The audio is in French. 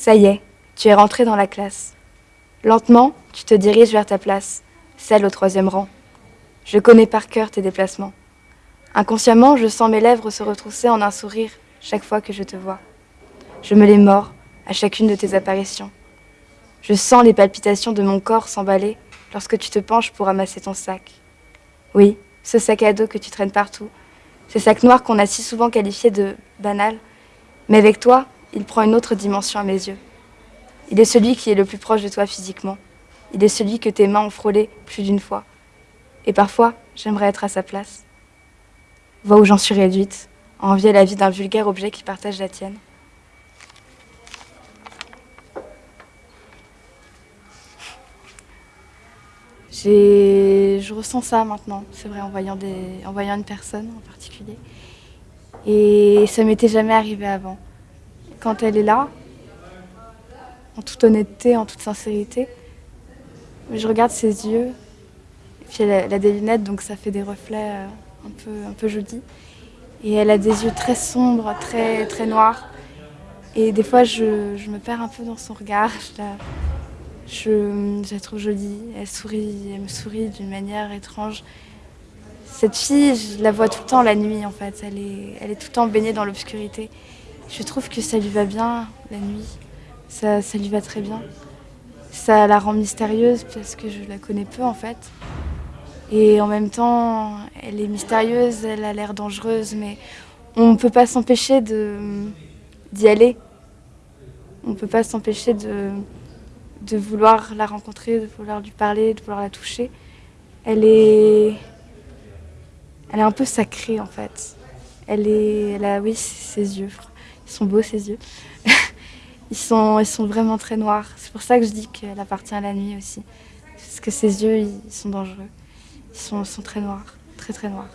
Ça y est, tu es rentré dans la classe. Lentement, tu te diriges vers ta place, celle au troisième rang. Je connais par cœur tes déplacements. Inconsciemment, je sens mes lèvres se retrousser en un sourire chaque fois que je te vois. Je me les mords à chacune de tes apparitions. Je sens les palpitations de mon corps s'emballer lorsque tu te penches pour ramasser ton sac. Oui, ce sac à dos que tu traînes partout, ce sac noir qu'on a si souvent qualifié de banal, mais avec toi, il prend une autre dimension à mes yeux. Il est celui qui est le plus proche de toi physiquement. Il est celui que tes mains ont frôlé plus d'une fois. Et parfois, j'aimerais être à sa place. Vois où j'en suis réduite, à envier la vie d'un vulgaire objet qui partage la tienne. je ressens ça maintenant, c'est vrai, en voyant, des, en une personne en particulier. Et ça m'était jamais arrivé avant. Quand elle est là, en toute honnêteté, en toute sincérité, je regarde ses yeux, elle a, des lunettes, donc ça fait des reflets euh, un peu, un peu jolis. Et elle a des yeux très sombres, très, très noirs. Et des fois, je, je me perds un peu dans son regard. Je, la trouve jolie, elle sourit, elle me sourit d'une manière étrange. Cette fille, je la vois tout le temps la nuit en fait, elle est, elle est tout le temps baignée dans l'obscurité. Je trouve que ça lui va bien la nuit, ça, ça lui va très bien. Ça la rend mystérieuse parce que je la connais peu en fait. Et en même temps, elle est mystérieuse, elle a l'air dangereuse, mais on ne peut pas s'empêcher d'y aller. On ne peut pas s'empêcher de, de vouloir la rencontrer, de vouloir lui parler, de vouloir la toucher. Elle est, elle est un peu sacrée en fait. Elle est, elle a, oui, ses yeux, ils sont beaux ses yeux. ils sont, ils sont vraiment très noirs. C'est pour ça que je dis qu'elle appartient à la nuit aussi, parce que ses yeux, ils sont dangereux. Ils sont, sont très noirs, très très noirs.